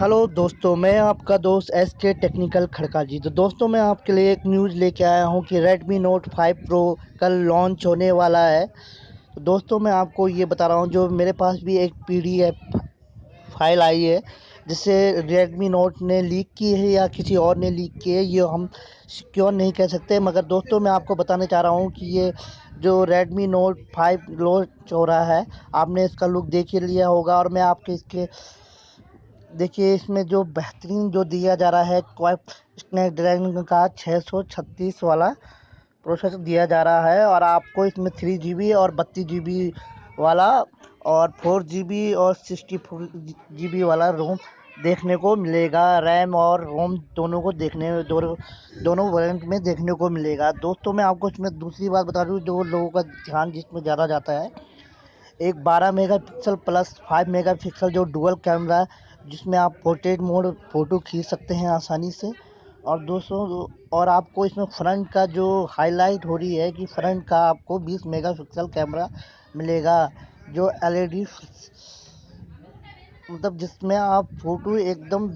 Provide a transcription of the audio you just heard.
Hello दोस्तों, मैं आपका दोस्त एस के टेक्निकल खड़का जी। तो दोस्तों, मैं आपके लिए एक न्यूज़ लेके आया हूँ कि Redmi Note 5 Pro कल लॉन्च होने वाला है। तो दोस्तों, मैं आपको ये बता रहा हूँ, जो मेरे पास भी एक पीडीएफ फ़ाइल आई है, जिसे Redmi Note ने लीक की है या किसी और ने लीक की है, ये हम सिक्योर नहीं कह सकते। मगर दोस्तों, मैं आपको बताना चाह रहा हूँ कि ये जो Redmi Note 5 लॉन्च हो रहा है, आपने इसका लुक देख ही लिया होगा और मैं आपके इसके देखिए, इसमें जो बेहतरीन जो दिया जा रहा है, क्वाइप स्नैपड्रैगन का 636 वाला प्रोसेसर दिया जा रहा है और आपको इसमें थ्री जी बी और बत्तीस जी बी वाला और फोर जी बी और सिक्सटी फोर जी बी वाला रोम देखने को मिलेगा। रैम और रोम दोनों को देखने, दोनों दोनों वेरिएंट में देखने को मिलेगा। दोस्तों, मैं आपको इसमें दूसरी बात बता दूँ जो लोगों का ध्यान जिसमें ज़्यादा जाता है। एक 12 मेगापिक्सल प्लस 5 मेगापिक्सल जो डुअल कैमरा जिसमें आप पोर्ट्रेट मोड फ़ोटो खींच सकते हैं आसानी से। और दोस्तों, और आपको इसमें फ्रंट का जो हाईलाइट हो रही है कि फ्रंट का आपको 20 मेगापिक्सल कैमरा मिलेगा, जो एलईडी मतलब जिसमें आप फ़ोटो एकदम